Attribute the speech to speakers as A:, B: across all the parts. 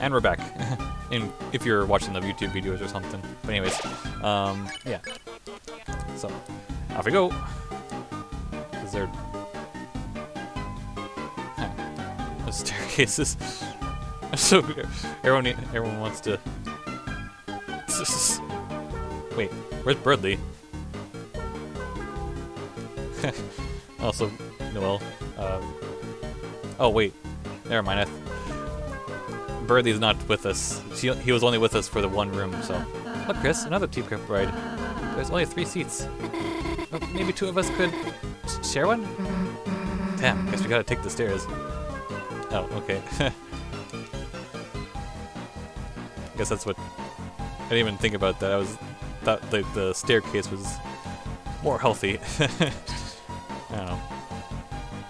A: And we're back. In, if you're watching the YouTube videos or something. But anyways, um, yeah. So, off we go. Is there... The staircases. so, everyone, everyone wants to... Wait, where's Berdly? also, Noelle. Uh, oh, wait. Never mind. I Birdie's not with us. She, he was only with us for the one room, so... Look, Chris, another teacup ride. There's only three seats. Oh, maybe two of us could share one? Damn, guess we gotta take the stairs. Oh, okay. guess that's what... I didn't even think about that. I was thought the, the staircase was more healthy. I don't know.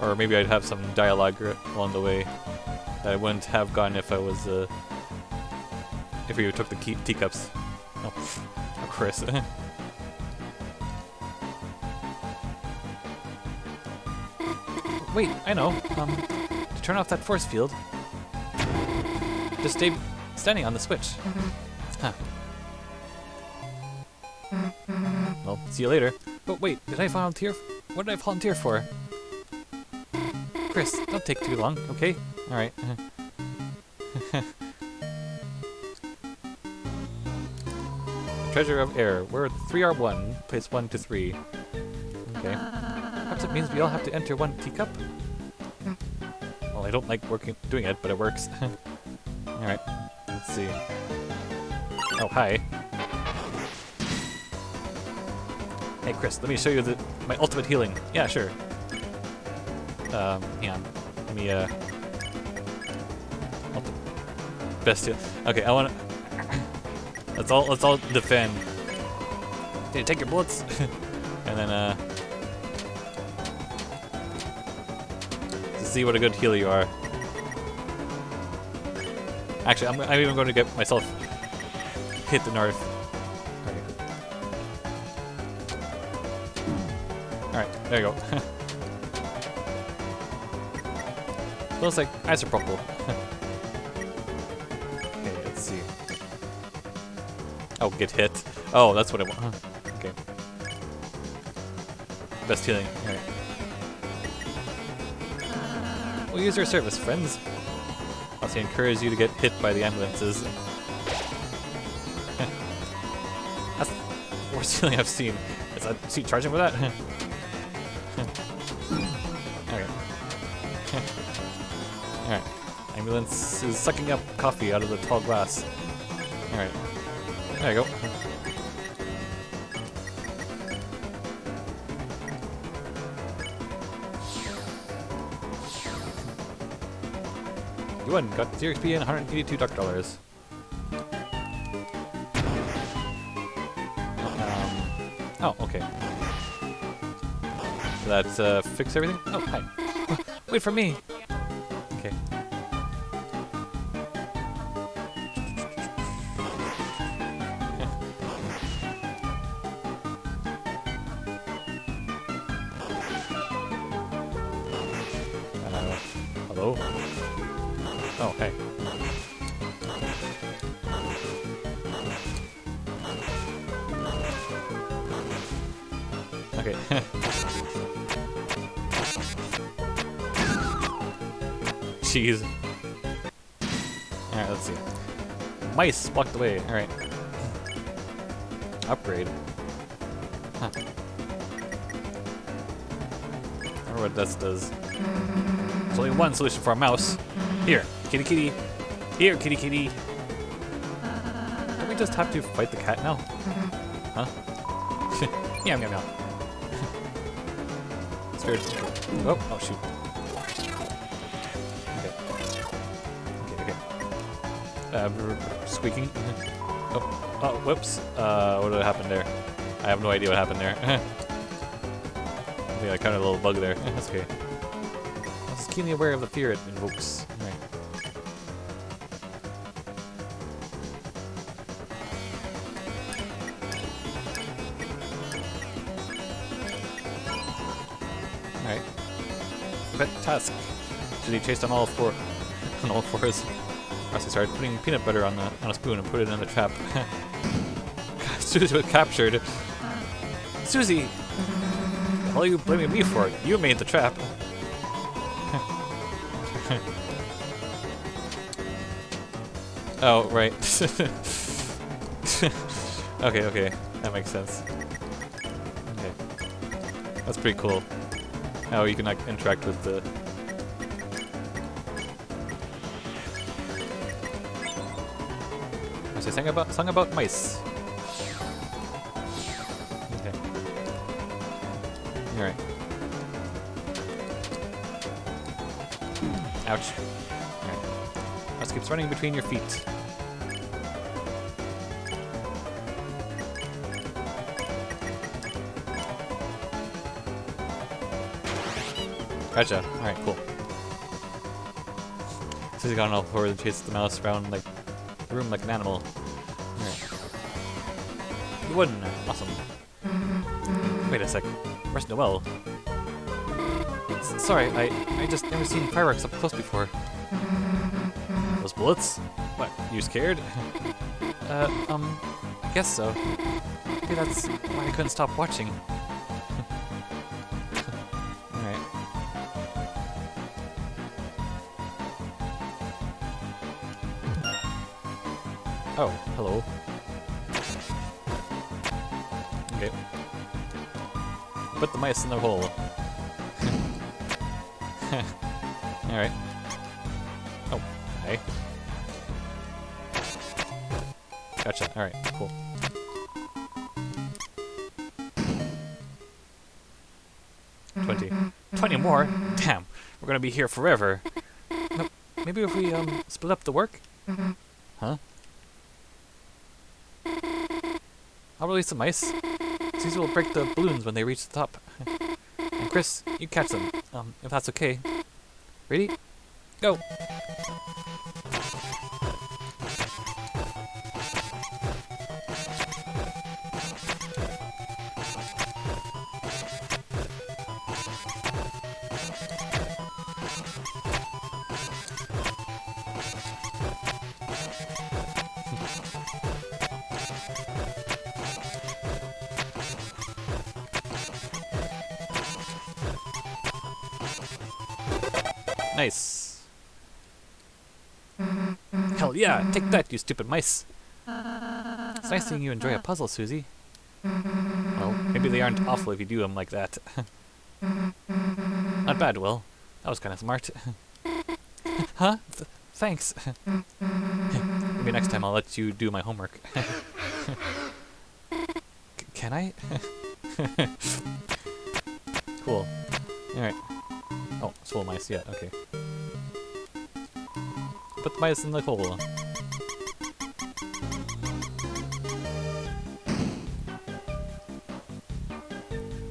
A: Or maybe I'd have some dialogue along the way I wouldn't have gotten if I was, uh, if we took the key teacups. Oh, oh Chris. Wait, I know. Um, to turn off that force field, just stay standing on the switch. Huh. Well, see you later. But wait, did I volunteer? What did I volunteer for? Chris, don't take too long, okay? Alright. Treasure of Air. We're 3R1, place 1 to 3. Okay. Perhaps it means we all have to enter one teacup? Well, I don't like working doing it, but it works. Alright, let's see. Oh, hi. Hey Chris, let me show you the my ultimate healing. Yeah, sure. Um, hang on. Let me, uh... Best heal. Okay, I wanna... let's all, let's all defend. Okay, take your bullets. and then, uh... To see what a good healer you are. Actually, I'm, I'm even going to get myself hit the north. Alright, there you go. Looks like isopropyl. Get hit. Oh, that's what I want. Okay. Best healing. Alright. We'll use your service, friends. Also encourage you to get hit by the ambulances. That's the worst healing I've seen. Is that is he charging for that? Alright. Ambulance is sucking up coffee out of the tall glass. Alright. There you go. You won. Got 0 XP and 182 duck dollars. Um, oh, okay. Did that uh, fix everything? Oh, hi. Wait for me! Mice blocked the way. Alright. Upgrade. Huh. I wonder what this does. There's only one solution for a mouse. Here, kitty kitty. Here, kitty kitty. Don't we just have to fight the cat now? Huh? meow meow meow. Spirit. Oh, oh shoot. Uh, squeaking. oh, oh, whoops. Uh, what did happen there? I have no idea what happened there. I think I caught a little bug there. That's okay. I was keenly aware of the fear it invokes. Right. Alright. Pet task. Should he chased on all four on all fours? Rusty started putting peanut butter on the on a spoon and put it in the trap. Susie was captured. Susie! What are you blaming me for? it? You made the trap. oh, right. okay, okay. That makes sense. Okay. That's pretty cool. How you can like interact with the As I sang about song about mice. Okay. Alright. Ouch. Alright. Mouse keeps running between your feet. Gotcha. Alright, cool. So he's gone all forward and chases the mouse around like the room like an animal. Awesome. Wait a sec. Where's Noelle? S sorry, I I just never seen fireworks up close before. Those bullets? What, you scared? uh, um, I guess so. Maybe that's why I couldn't stop watching. Alright. Oh, hello. The mice in the hole. Alright. Oh, hey. Gotcha, alright, cool. Twenty. Twenty more? Damn, we're gonna be here forever. No, maybe if we, um, split up the work? Huh? I'll release the mice. These will break the balloons when they reach the top. and Chris, you catch them, um, if that's okay. Ready? Go! Take that, you stupid mice. It's nice seeing you enjoy a puzzle, Susie. Well, maybe they aren't awful if you do them like that. Not bad, Will. That was kind of smart. huh? Th thanks. maybe next time I'll let you do my homework. Can I? cool. Alright. Oh, swole mice, yeah, okay. Put the mice in the hole.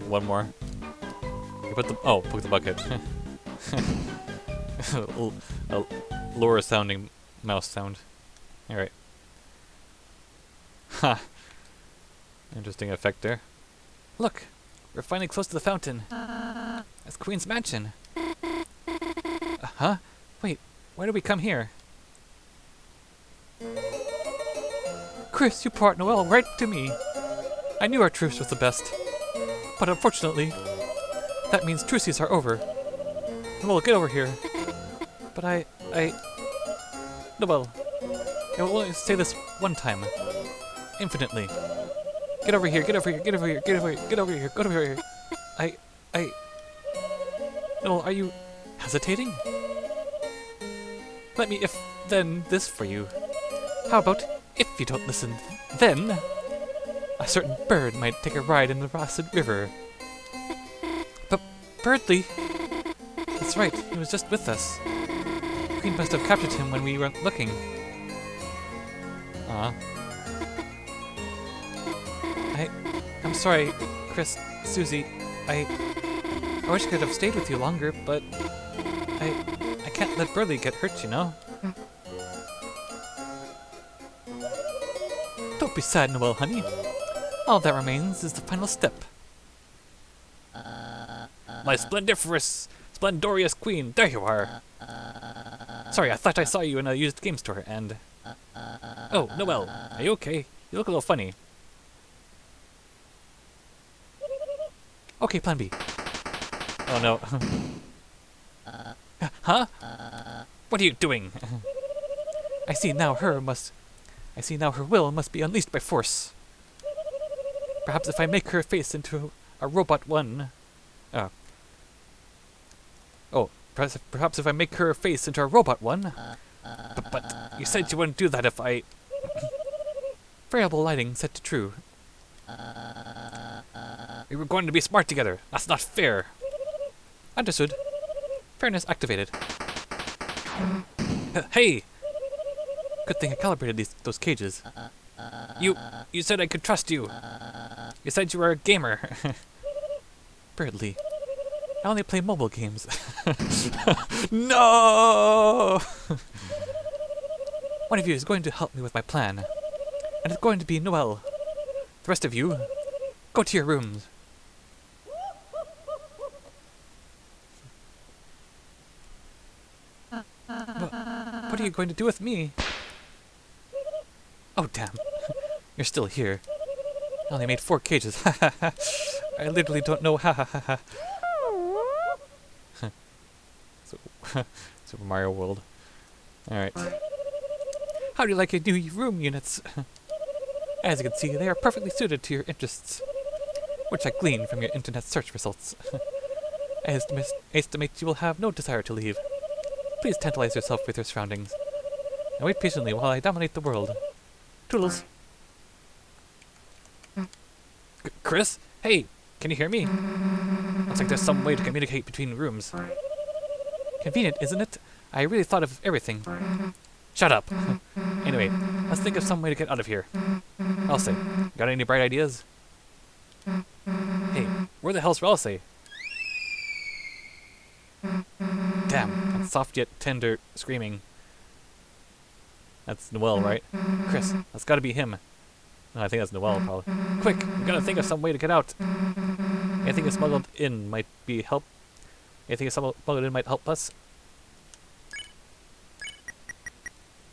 A: One more. You put the oh, put the bucket. a lower sounding mouse sound. Alright. Ha! Interesting effect there. Look! We're finally close to the fountain. That's Queen's Mansion. Uh, huh? Wait, why did we come here? Chris, you brought Noelle right to me. I knew our truce was the best. But unfortunately, that means truces are over. Noelle, get over here. But I... I... Noelle, I will only say this one time. Infinitely. Get over here, get over here, get over here, get over here, get over here, get over here. I... I... Noelle, are you hesitating? Let me if then this for you. How about if you don't listen, then a certain bird might take a ride in the Rossid River. But Berdly, that's right, he was just with us. Queen must have captured him when we weren't looking. Ah. I, I'm sorry, Chris, Susie. I, I wish I could have stayed with you longer, but I, I can't let Berdly get hurt, you know. Don't be sad, Noelle, honey. All that remains is the final step. My splendiferous, splendorious queen, there you are. Sorry, I thought I saw you in a used game store, and... Oh, Noelle, are you okay? You look a little funny. Okay, plan B. Oh no. huh? What are you doing? I see now her must... I see now her will must be unleashed by force. Perhaps if I make her face into a robot one... Oh. Oh, perhaps, perhaps if I make her face into a robot one? But, but you said you wouldn't do that if I... Variable lighting set to true. We were going to be smart together. That's not fair. Understood. Fairness activated. hey! Good thing I calibrated these those cages. You you said I could trust you. You said you were a gamer. Berdly. I only play mobile games. no! One of you is going to help me with my plan. And it's going to be Noelle. The rest of you, go to your rooms. What are you going to do with me? Oh, damn. You're still here. I only made four cages. I literally don't know ha. Super Mario World. Alright. How do you like your new room units? As you can see, they are perfectly suited to your interests, which I glean from your internet search results. I estimate, estimate you will have no desire to leave. Please tantalize yourself with your surroundings. And wait patiently while I dominate the world. Toodles. C Chris? Hey, can you hear me? Looks like there's some way to communicate between rooms. Convenient, isn't it? I really thought of everything. Shut up. anyway, let's think of some way to get out of here. Ralsei, got any bright ideas? Hey, where the hell's Ralsei? Damn, that soft yet tender screaming. That's Noelle, right? Chris, that's gotta be him. I think that's Noelle, probably. Quick, we gotta think of some way to get out. Anything you smuggled in might be help. Anything you smuggled in might help us.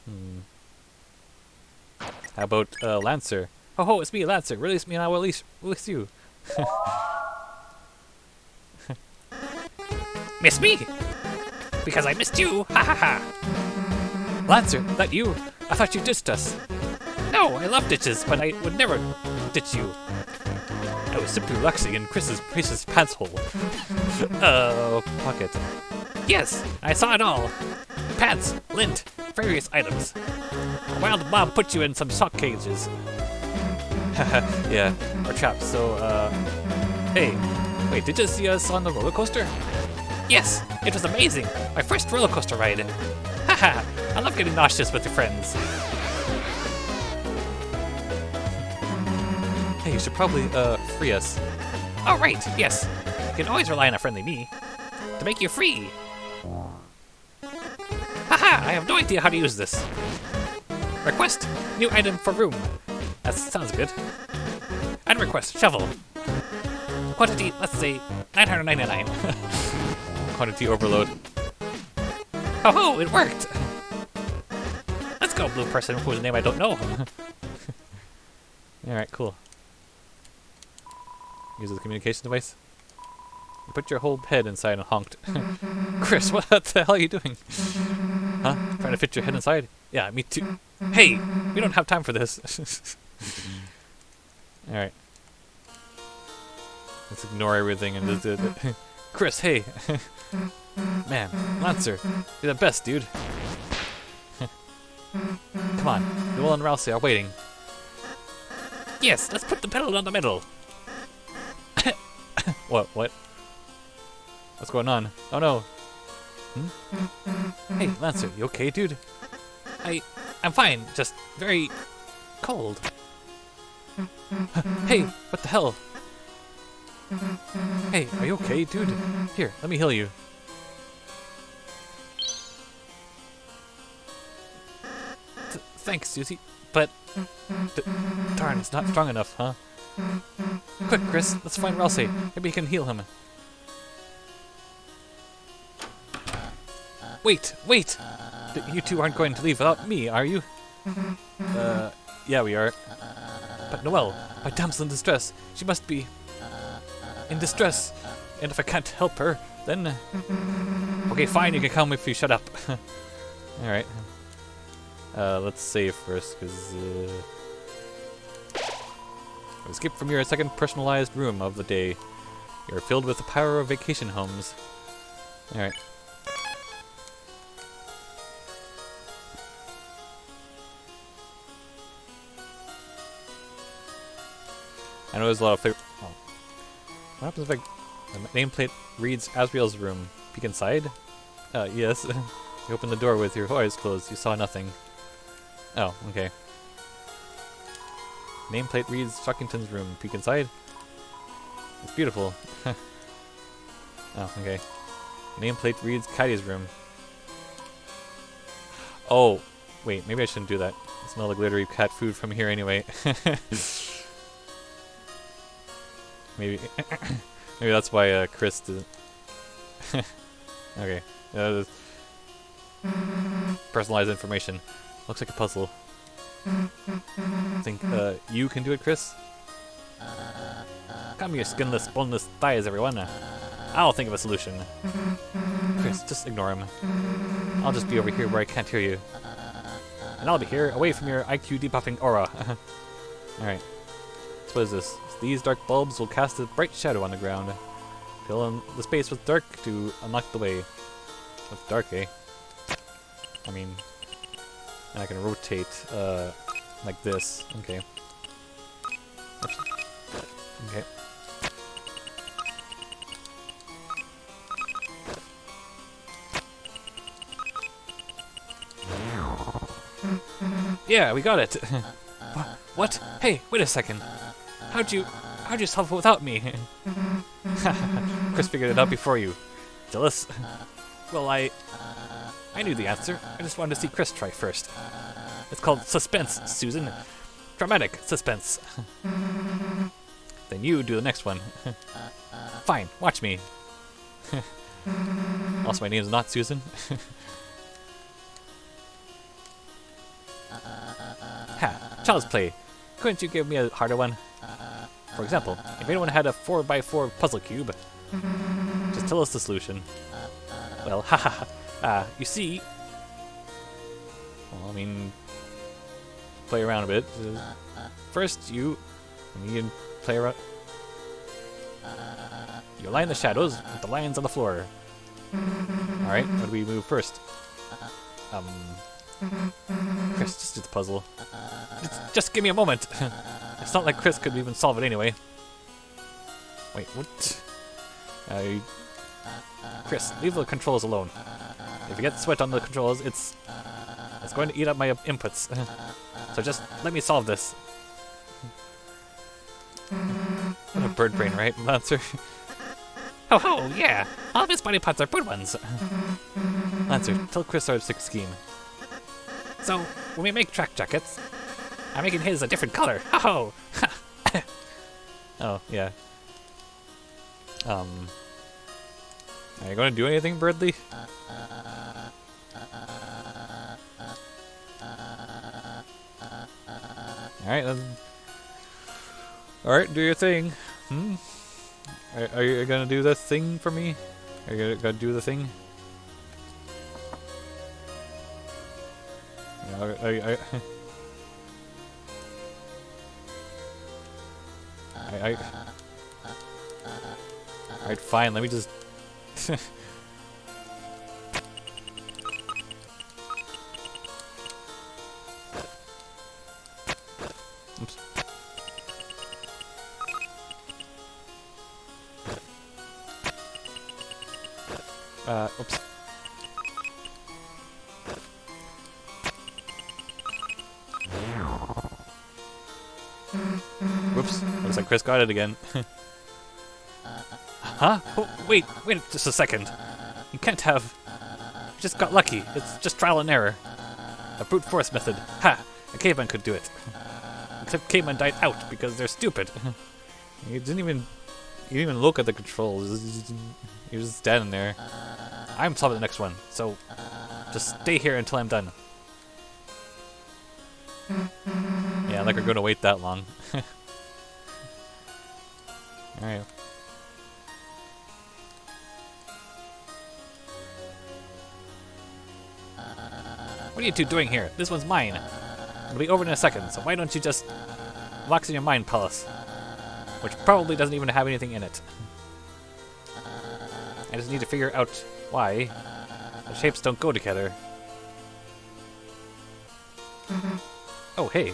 A: Hmm. How about uh, Lancer? Ho ho, it's me, Lancer. Release me and I will release, release you.
B: Miss me? Because I missed you! Ha ha ha!
A: Lancer, that you? I thought you ditched us.
B: No, I love ditches, but I would never ditch you.
A: I was simply relaxing in Chris's precious pants hole. uh, pocket.
B: Yes, I saw it all. Pants, lint, various items. A wild mob put you in some shock cages.
A: yeah, or traps, so, uh... Hey, wait, did you see us on the roller coaster?
B: Yes, it was amazing. My first roller coaster ride. Haha, I love getting nauseous with your friends.
A: You should probably, uh, free us.
B: Oh, right, yes. You can always rely on a friendly me. To make you free. Haha, I have no idea how to use this. Request, new item for room. That sounds good. And request, shovel. Quantity, let's say, 999.
A: Quantity overload.
B: Oh, ho, it worked! Let's go, blue person whose name I don't know.
A: Alright, cool. Use the communication device. You put your whole head inside and honked. Chris, what the hell are you doing? Huh? Trying to fit your head inside? Yeah, me too. Hey, we don't have time for this. Alright. Let's ignore everything and just do it. Chris, hey! Man, Lancer, you're the best, dude. Come on, Noelle and Ralsei are waiting.
B: Yes, let's put the pedal on the middle.
A: what, what? What's going on? Oh no. Hmm? Hey, Lancer, you okay, dude?
B: I, I'm fine, just very cold.
A: hey, what the hell? Hey, are you okay, dude? Here, let me heal you. Th thanks, Susie, but... darn, it's not strong enough, huh? Quick, Chris, let's find Ralsei. Maybe he can heal him. Wait, wait! you two aren't going to leave without me, are you? Uh, yeah, we are. But Noelle, my damsel in distress, she must be in distress. And if I can't help her, then. Okay, fine, you can come if you shut up. Alright. Uh, let's save first, because. Uh... Escape from your second personalized room of the day. You're filled with the power of vacation homes. Alright. I know there's a lot of favorite. Oh. What happens if I. The nameplate reads Asriel's room. Peek inside? Uh, yes. you opened the door with your eyes closed. You saw nothing. Oh, okay. Nameplate reads Shockington's room. Peek inside? It's beautiful. oh, okay. Nameplate reads Catti's room. Oh, wait, maybe I shouldn't do that. I smell the glittery cat food from here anyway. maybe, maybe that's why uh, Chris didn't. okay, uh, personalized information. Looks like a puzzle. I think uh, you can do it, Chris. Come here, skinless, boneless thighs, everyone. I'll think of a solution. Chris, just ignore him. I'll just be over here where I can't hear you. And I'll be here, away from your IQ debuffing aura. Alright. So what is this? These dark bulbs will cast a bright shadow on the ground. Fill in the space with dark to unlock the way. With dark, eh? I mean... And I can rotate, uh, like this. Okay. Oops. Okay. Yeah, we got it. what? Hey, wait a second. How'd you, how'd you solve it without me? Chris figured it out before you. Jealous? Well, I, I knew the answer. I just wanted to see Chris try first. It's called suspense, Susan. Dramatic suspense. then you do the next one. Fine, watch me. also, my name's not Susan. ha, child's play. Couldn't you give me a harder one? For example, if anyone had a 4x4 puzzle cube, just tell us the solution. Well, haha. Uh, you see... Well, I mean... Play around a bit. Uh, first, you... You can play around... You align the shadows with the lines on the floor. Alright, what do we move first? Um... Chris, just do the puzzle. Just, give me a moment! it's not like Chris could even solve it anyway. Wait, what? Uh, Chris, leave the controls alone. If you get sweat on the controls, it's it's going to eat up my inputs. so just let me solve this. what a bird brain, right, Lancer?
B: Oh ho, yeah! All of his body parts are bird ones.
A: Lancer, tell Chris our sixth scheme.
B: So, when we make track jackets, I'm making his a different color. Ho ho!
A: oh, yeah. Um... Are you going to do anything, Berdly? Alright, then. Alright, do your thing. Hmm? Are, are you going to do the thing for me? Are you to do the thing? Yeah, are, are, are, I, I, Alright, fine, let me just... Oops. Uh, oops. Whoops. Looks like Chris got it again. huh? Oh, wait, wait just a second. You can't have... You just got lucky. It's just trial and error. A brute force method. Ha! A caveman could do it. Except cavemen died out because they're stupid. you didn't even... You didn't even look at the controls. You're just standing there. I'm solving the next one, so... Just stay here until I'm done. Yeah, like we're gonna wait that long. Alright.
B: What are you two doing here? This one's mine. It'll be over in a second, so why don't you just relax in your mind palace? Which probably doesn't even have anything in it. I just need to figure out why the shapes don't go together. Oh, hey.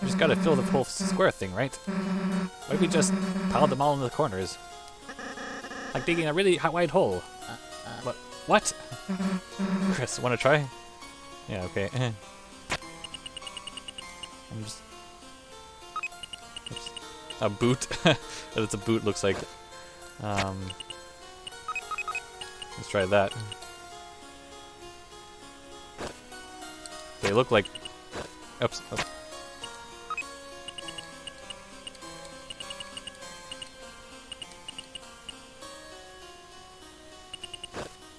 B: We just gotta fill the whole square thing, right? Why don't we just pile them all in the corners? Like digging a really wide hole. What? What?
A: Chris, wanna try? Yeah, okay. I'm just... Oops. A boot? That's a boot looks like. Um, let's try that. They look like... Oops. oops.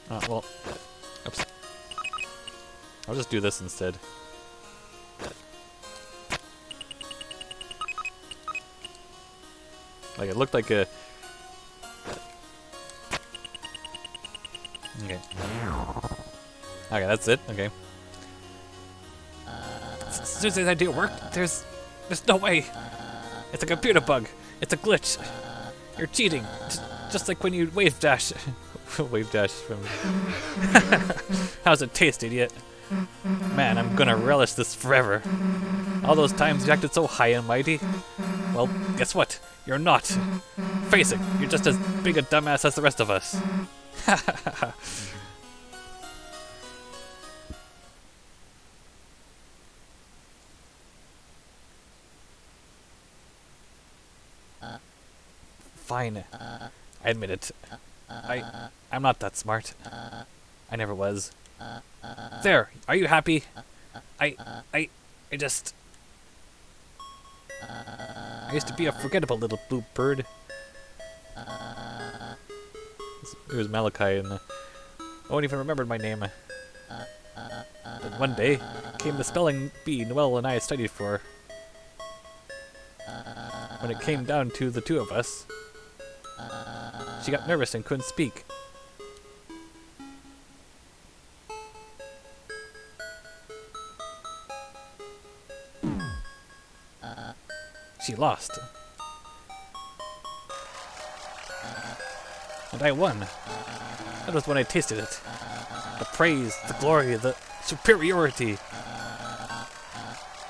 A: Uh, well, oops. I'll just do this instead. Like it looked like a. Okay. Okay, that's it. Okay.
B: Susie's idea worked. There's, there's no way. It's a computer bug. It's a glitch. You're cheating. J- just like when you wave dash.
A: Wave dash from.
B: How's it taste, idiot?
A: Man, I'm gonna relish this forever.
B: All those times you acted so high and mighty. Well, guess what? You're not. Face it, you're just as big a dumbass as the rest of us. Fine. I admit it. I I'm not that smart. I never was. There, are you happy? I I I just I used to be a forgettable little blue bird.
A: It was Malachi, and
B: I one even remember my name. One day came the spelling bee Noelle and I studied for. When it came down to the two of us, she got nervous and couldn't speak. Lost. And I won. That was when I tasted it. The praise, the glory, the superiority.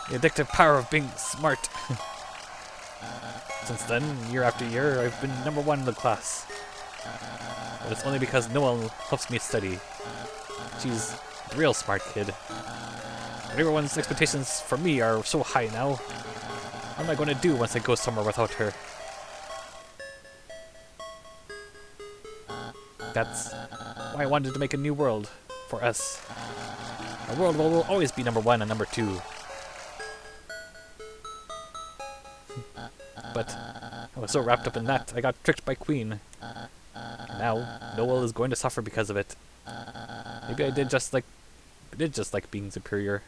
B: The addictive power of being smart. Since then, year after year, I've been number one in the class. But it's only because Noelle helps me study. She's a real smart kid. But everyone's expectations for me are so high now. What am I going to do once I go somewhere without her? That's why I wanted to make a new world for us. A world where we'll always be number one and number two. But I was so wrapped up in that, I got tricked by Queen. And now, Noelle is going to suffer because of it. Maybe I did just like, I did just like being superior.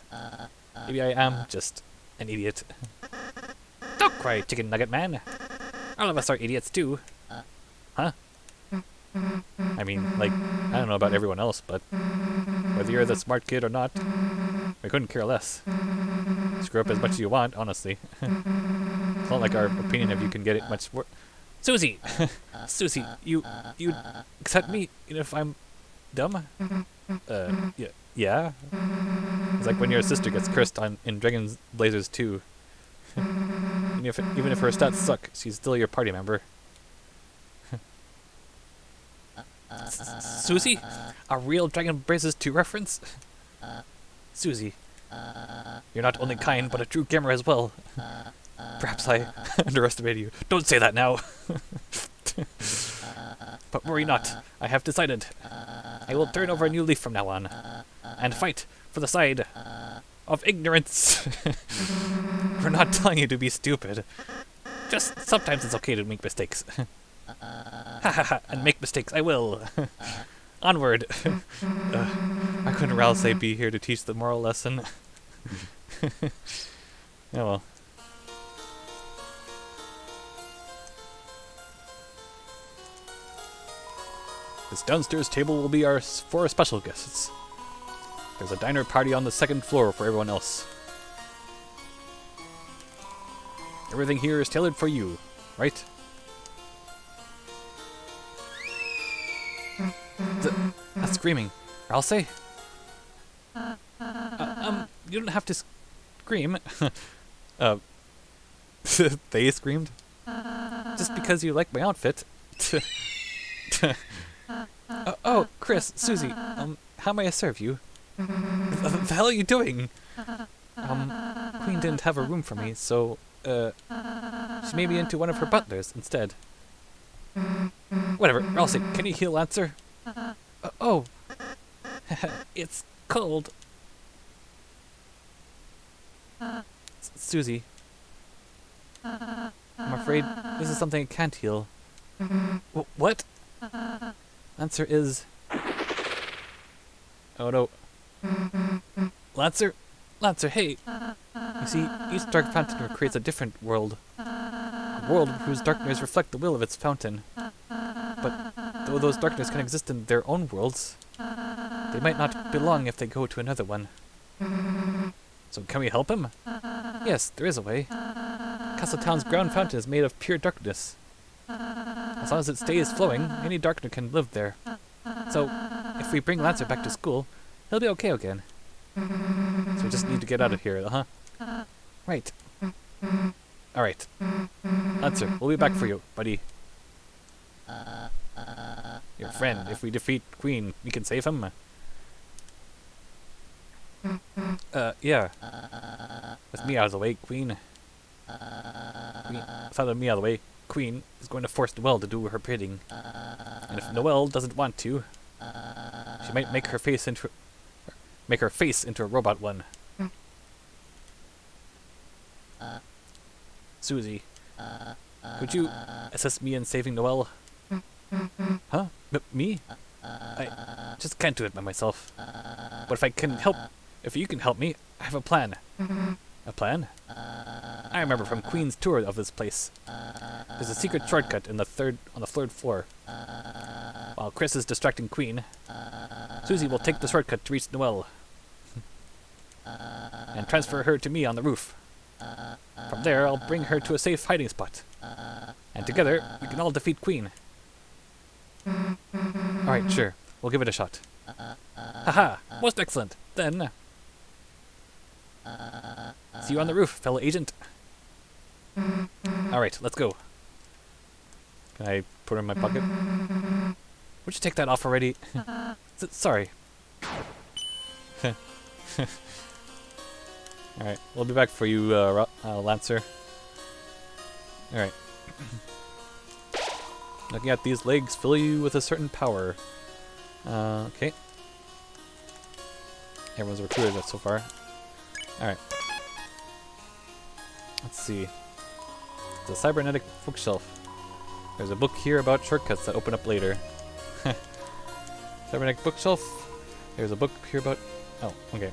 B: Maybe I am just an idiot. Cry, chicken nugget man. All of us are idiots too. Huh? I mean, like, I don't know about everyone else, but whether you're the smart kid or not, we couldn't care less. Screw up as much as you want, honestly. it's not like our opinion of you can get it much worse. Susie! Susie, you, you accept me even if I'm dumb? Uh, yeah, yeah? It's like when your sister gets cursed on in Dragon's Blazers 2. even, if, even if her stats suck, she's still your party member. Susie? A real Dragon Blazers 2 reference? Susie, you're not only kind, but a true gamer as well. Perhaps I underestimated you. Don't say that now. but worry not. I have decided. I will turn over a new leaf from now on, and fight for the side of ignorance. We're not telling you to be stupid. Just sometimes it's okay to make mistakes. Ha and make mistakes I will.
A: Onward! uh, I couldn't Ralsei be here to teach the moral lesson? oh well. This downstairs table will be our special guests. There's a diner party on the second floor for everyone else. Everything here is tailored for you, right? Th that's screaming. Ralsei? Uh, um, you don't have to scream. uh, they screamed? Just because you like my outfit. uh, oh, Chris, Susie, um, how may I serve you? The, the hell are you doing? Um, Queen didn't have a room for me, so, uh, she made me into one of her butlers instead. Whatever, Ralsei, can you heal Lancer? Uh, oh, it's cold. S Susie, I'm afraid this is something I can't heal. W what? Lancer is... Oh no. Lancer? Lancer, hey! You see, each dark fountain creates a different world. A world whose darkness reflect the will of its fountain. But though those darkness can exist in their own worlds, they might not belong if they go to another one. So can we help him? Yes, there is a way. Castle Town's ground fountain is made of pure darkness. As long as it stays flowing, any darkness can live there. So, if we bring Lancer back to school, he'll be okay again. So we just need to get out of here, huh? Right. Alright. Answer, we'll be back for you, buddy. Your friend, if we defeat Queen, we can save him? Uh, yeah. With me out of the way, Queen. Queen. With out me out of the way, Queen is going to force Noelle to do her bidding. And if Noelle doesn't want to, she might make her face into make her face into a robot one. Uh. Susie, uh, could you uh. assist me in saving Noelle? Huh? M me? I just can't do it by myself. But if I can help, if you can help me, I have a plan. A plan? I remember from Queen's tour of this place. There's a secret shortcut in the third on the third floor. While Chris is distracting Queen, Susie will take the shortcut to reach Noelle and transfer her to me on the roof. From there, I'll bring her to a safe hiding spot. And together, we can all defeat Queen. Alright, sure. We'll give it a shot. Haha! Most excellent! Then... See you on the roof, fellow agent. Alright, let's go. Can I put it in my pocket? Would you take that off already? Sorry. Alright, we'll be back for you, uh, uh, Lancer. Alright. Looking at these legs fill you with a certain power. Uh, okay. Everyone's recruited that so far. Alright. Let's see. The cybernetic bookshelf. There's a book here about shortcuts that open up later. cybernetic bookshelf. There's a book here about... Oh, okay.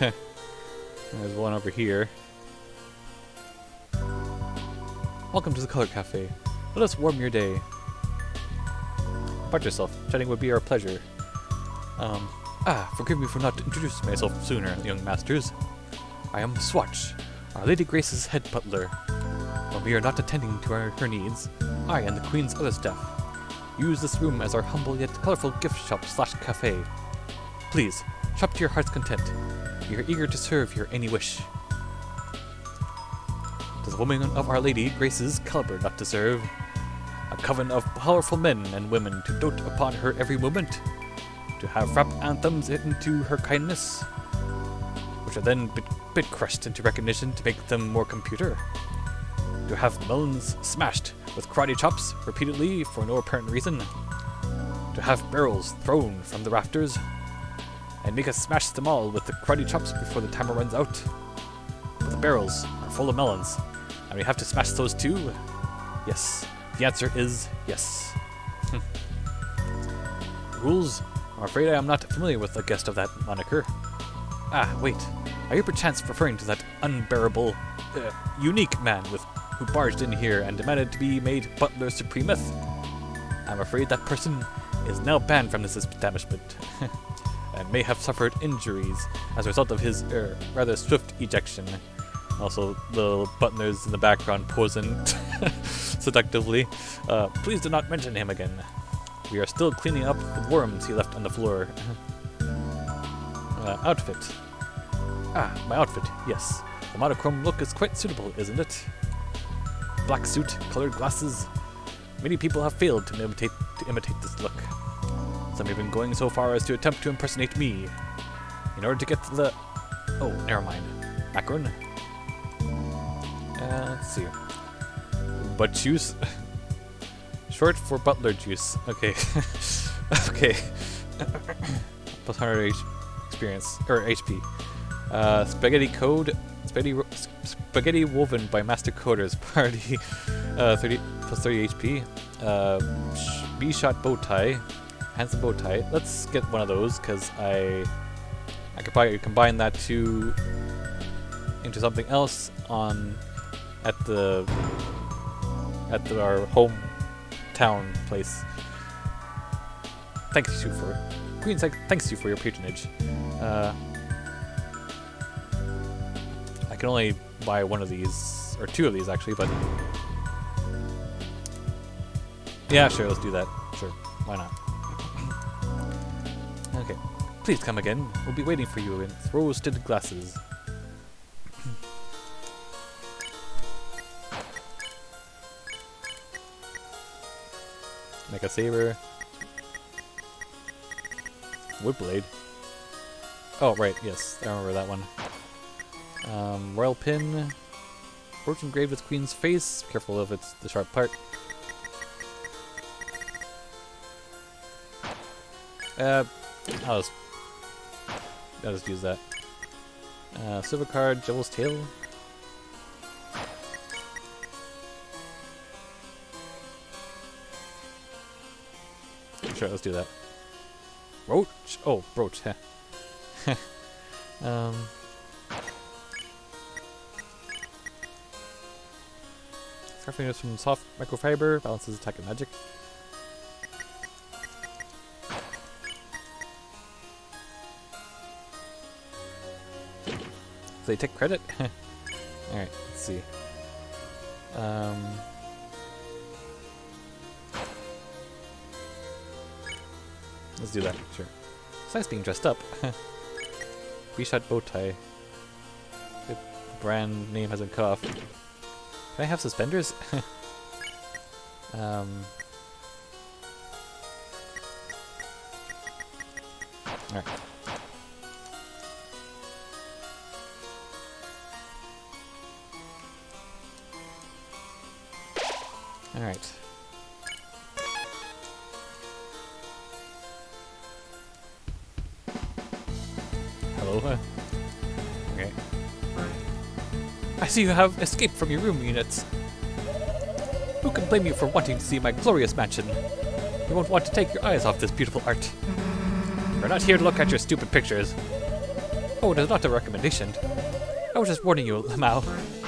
A: There's one over here. Welcome to the Color Cafe. Let us warm your day. About yourself. Chatting would be our pleasure. Um, ah, forgive me for not introducing myself sooner, young masters. I am Swatch, our Lady Grace's head butler. When we are not attending to our, her needs, I and the Queen's other staff use this room as our humble yet colorful gift shop slash cafe. Please, shop to your heart's content. Are eager to serve your any wish. Does the woman of Our Lady Grace's caliber not deserve? A coven of powerful men and women to dote upon her every moment? To have rap anthems into her kindness? Which are then bit, bit crushed into recognition to make them more computer? To have melons smashed with karate chops repeatedly for no apparent reason? To have barrels thrown from the rafters? And make us smash them all with the karate chops before the timer runs out? But the barrels are full of melons, and we have to smash those too? Yes, The answer is yes. Rouxls? I'm afraid I am not familiar with the guest of that moniker. Ah, wait. Are you perchance referring to that unbearable, uh, unique man with who barged in here and demanded to be made Butler Supremeth? I'm afraid that person is now banned from this establishment and may have suffered injuries as a result of his er, rather swift ejection. Also, the butlers in the background posing seductively. Uh, please do not mention him again. We are still cleaning up the worms he left on the floor. uh, outfit. Ah, my outfit, yes. The monochrome look is quite suitable, isn't it? Black suit, colored glasses. Many people have failed to imitate to imitate this look. Some even going so far as to attempt to impersonate me. In order to get to the... Oh, never mind. Macaron? Uh, let's see. Butt juice? Short for butler juice. Okay. okay. Plus 100 H experience. Or HP. Uh, spaghetti code. Spaghetti, spaghetti woven by master coders. Party. Uh, 30 plus 30 HP. Uh, B shot bow tie. Handsome bow tie. Let's get one of those because I. I could probably combine that to into something else on at the at the, our home town place. Thanks you for Queen thank- thanks you for your patronage. Uh, I can only buy one of these or two of these actually, but yeah, sure, let's do that. Sure, why not? Please come again. We'll be waiting for you in rose-tinted glasses. Mecha Saber. Woodblade. Oh, right, yes, I remember that one. Um, Royal Pin. Brooch engraved with Queen's face. Careful if it's the sharp part. Uh, I'll just, I'll just use that. Uh, silver card, Devil's Tail. Sure, let's do that. Roach? Oh, brooch. heh. um. Scarfing is from soft microfiber, balances attack and magic. They take credit? Alright, let's see. Um. Let's do that, sure. It's nice being dressed up. V-shot bow tie. The brand name hasn't cut off. Can I have suspenders? um. Alright. Alright. Hello? Uh, Okay. I see you have escaped from your room units. Who can blame you for wanting to see my glorious mansion? You won't want to take your eyes off this beautiful art. We're not here to look at your stupid pictures. Oh, it is not a recommendation. I was just warning you, Lamau.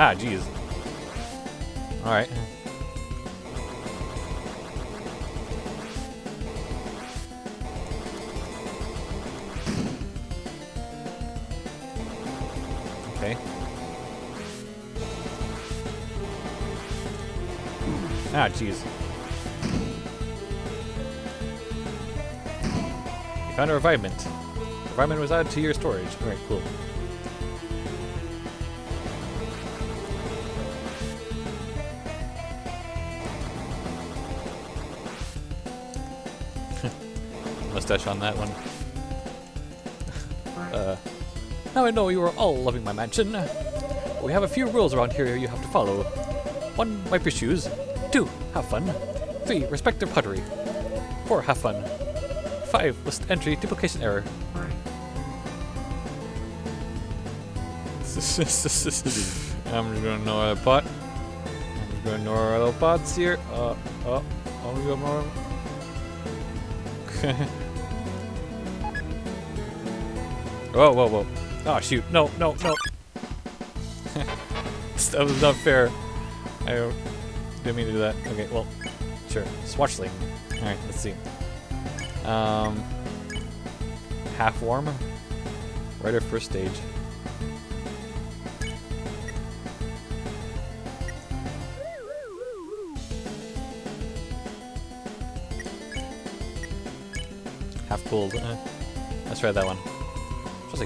A: Ah, jeez. Alright. Okay. Ah, jeez. You found a Revivemint. Revivemint was added to your storage. Alright, cool. Mustache on that one. uh, now I know you are all loving my mansion. We have a few rules around here you have to follow. One, wipe your shoes. Two, have fun. Three, respect their pottery. Four, have fun. Five, list entry duplication error. I'm just gonna know another pot. I'm just gonna know our little pots here. Uh, oh, oh, we got more. whoa, whoa, whoa. Oh, shoot. No, no, no. that was not fair. I didn't mean to do that. Okay, well, sure. Swatchling. Alright, let's see. Um, half warm. Right at first stage. Half cooled. Uh, let's try that one.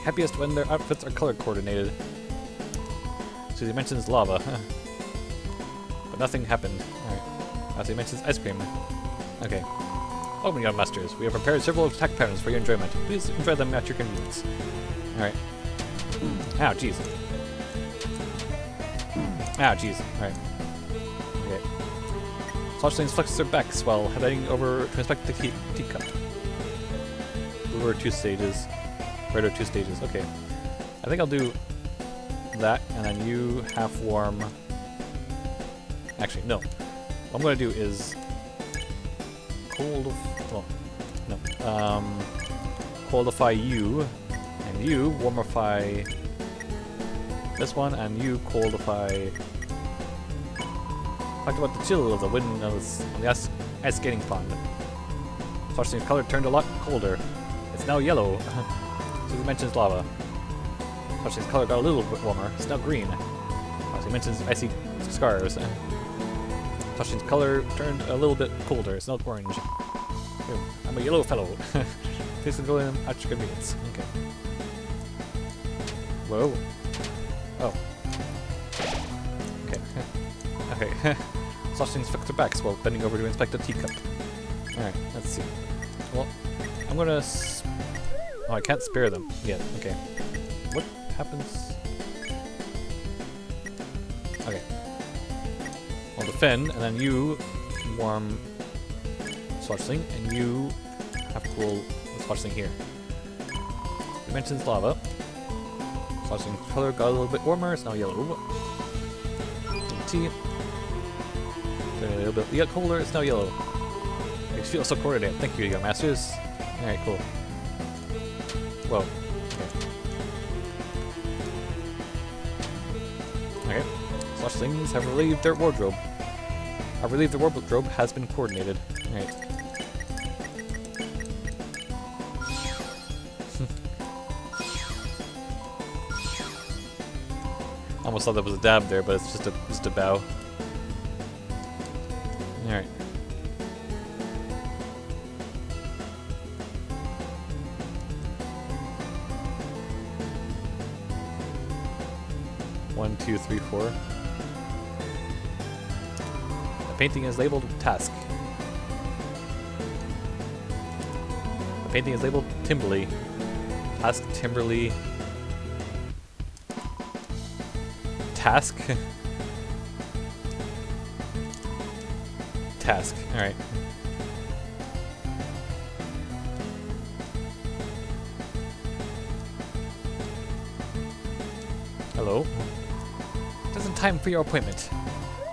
A: Happiest when their outfits are color coordinated. Susie mentions lava. but nothing happened. Alright. Susie mentions ice cream. Okay. Oh, young masters, we have prepared several attack patterns for your enjoyment. Please enjoy them at your convenience. Alright. Ow, jeez. Ow, jeez. Alright. Okay. Sloshlings flex their backs while heading over to inspect the tea teacup. Blue are two stages. Red are two stages. Okay. I think I'll do that, and then you half warm. Actually, no. What I'm going to do is cold. Well, no. Um, coldify you, and you warmify this one, and you coldify. Talked about the chill of the wind on the, the ice, ice skating pond. Flushing's color turned a lot colder. It's now yellow. Susie mentions lava. Flushing's color got a little bit warmer. It's now green. Susie mentions icy scars. Flushing's color turned a little bit colder. It's now orange. I'm a yellow fellow. Please go in at your convenience. Okay. Whoa. Oh. Okay. okay. Flushing's flicked her backs while bending over to inspect a teacup. Alright, let's see. Well, I'm gonna. Oh, I can't spare them yet. Okay. What happens? Okay. I'll defend, and then you warm Swatchling, and you have cool Swatchling here. Dimensions lava. Swatchling's color got a little bit warmer, it's now yellow. T. A little bit colder, it's now yellow. Makes feel so coordinated. Thank you, young masters. Alright, cool. Okay. Okay. Swatchlings have relieved their wardrobe. I believe the wardrobe has been coordinated. Alright. Almost thought that was a dab there, but it's just a just a bow. Alright. Two, three, four. The painting is labeled Tasque. The painting is labeled Timberly. Tasque Timberly. Tasque? Tasque, alright. Time for your appointment.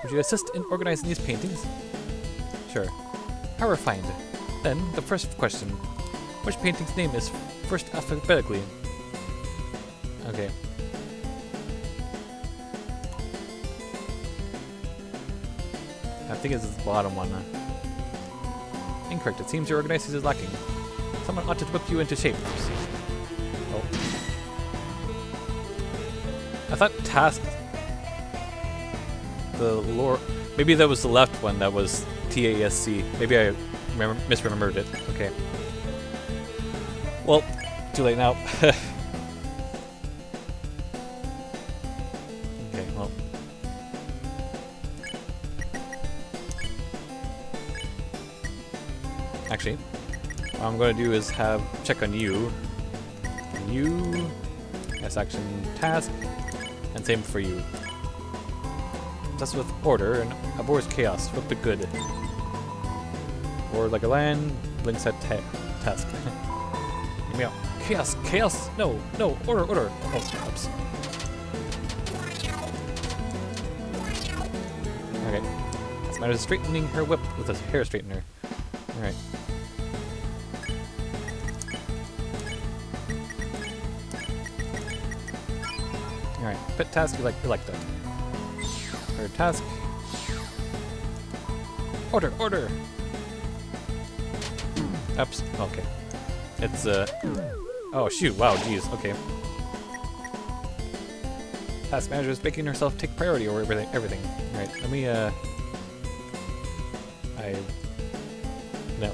A: Would you assist in organizing these paintings? Sure. How refined. Then, the first question. Which painting's name is first alphabetically? Okay. I think it's the bottom one. Incorrect. It seems your organization is lacking. Someone ought to whip you into shape. Oh. I thought task. The lore. Maybe that was the left one. That was T A S C. Maybe I remember, misremembered it. Okay. Well, too late now. okay. Well. Actually, what I'm going to do is have check on you. You, S action task, and same for you. Just with order and abhors chaos. Flip the good. Or like a lion, blinks at ta task. Hear me out. Chaos, chaos, no, no, order, order. Oh, oops. Okay. This matter is straightening her whip with a hair straightener. Alright. Alright, pet task, you like, you like that. Tasque. Order, order! Oops, okay. It's, uh... Oh, shoot, wow, jeez, okay. Tasque manager is making herself take priority over everything. everything. Alright, let me, uh... I... No.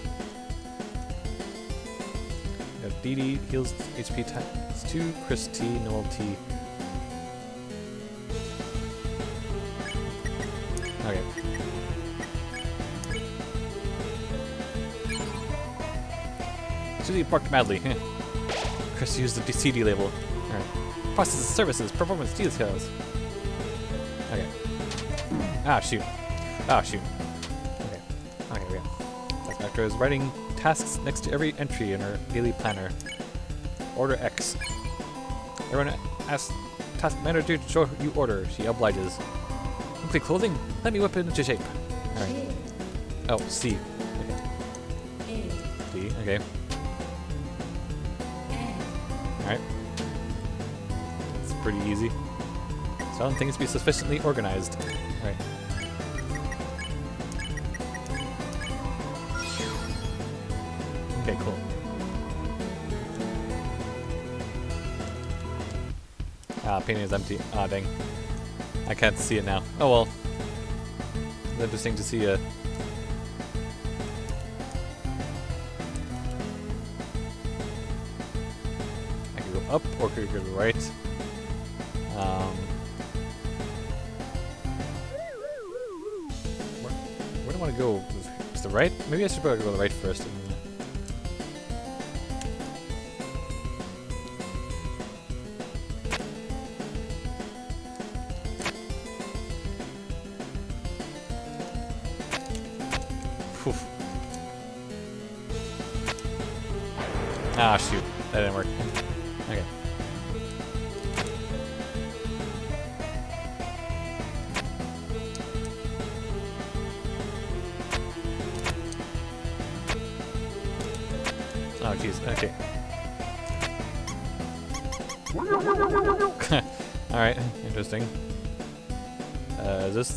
A: Dee, heals HP times 2, Kris T, Noelle T. Okay. Susie barked madly. Kris used the CD label. Alright. Processes, services, performance details. Okay. Ah, shoot. Ah, shoot. Okay. Okay, we go. Master is writing tasks next to every entry in her daily planner. Order X. Everyone asks Tasque Manager to show you order. She obliges. Complete clothing? Let me whip it into shape. Alright. Oh, C. Okay. D, okay. Alright. It's pretty easy. So I don't think it's be sufficiently organized. Alright. Okay, cool. Ah, painting is empty. Ah, dang. I can't see it now. Oh well. It's interesting to see a... I could go up or could go right. Um, where, where do I want to go? Is the right? Maybe I should probably go the right first.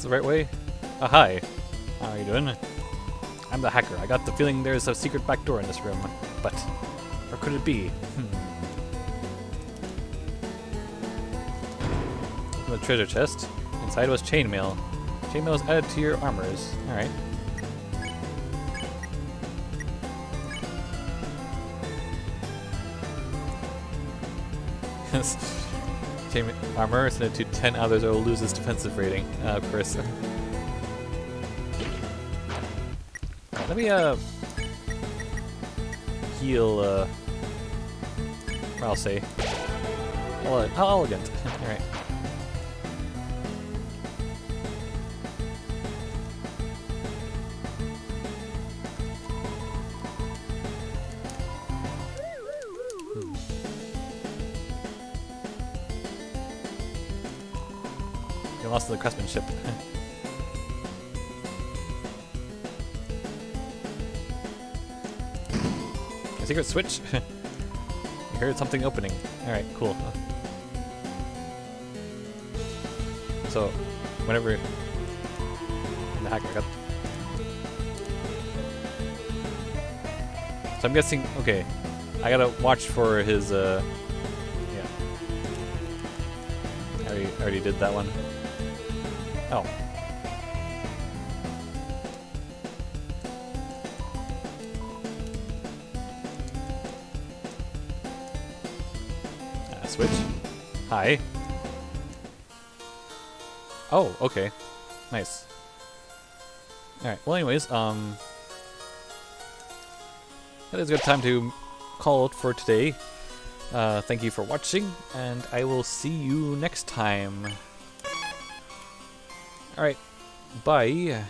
A: The right way? Ah, hi. How are you doing? I'm the hacker. I got the feeling there's a secret back door in this room. But where could it be? Hmm. The treasure chest. Inside was chainmail. Chainmail is added to your armors. Alright. Chain armor is added to 10 others or will lose its defensive rating. Uh. Let me, uh, heal, uh, I'll say. How elegant. You lost the craftsmanship. A secret switch? you heard something opening. Alright, cool. So, whenever the hacker got... So I'm guessing, okay, I gotta watch for his, uh, yeah. I already, I already did that one. Hi. Oh, okay. Nice. Alright, well anyways, um... That is a good time to call it for today. Uh, thank you for watching, and I will see you next time. Alright, bye.